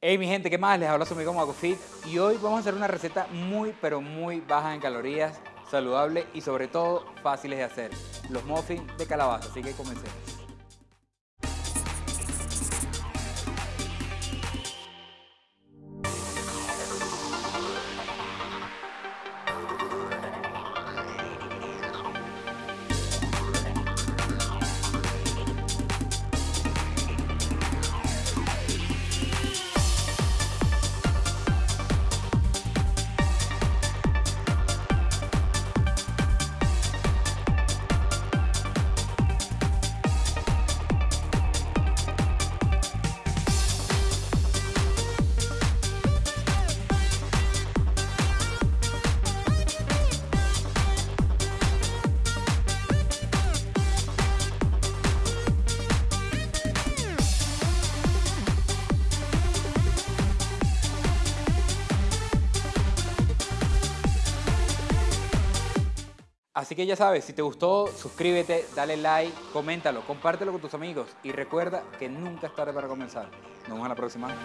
Hey mi gente, ¿qué más? Les habla su amigo Magofit y hoy vamos a hacer una receta muy pero muy baja en calorías, saludable y sobre todo fáciles de hacer. Los muffins de calabaza, así que comencemos. Así que ya sabes, si te gustó, suscríbete, dale like, coméntalo, compártelo con tus amigos y recuerda que nunca es tarde para comenzar. Nos vemos a la próxima.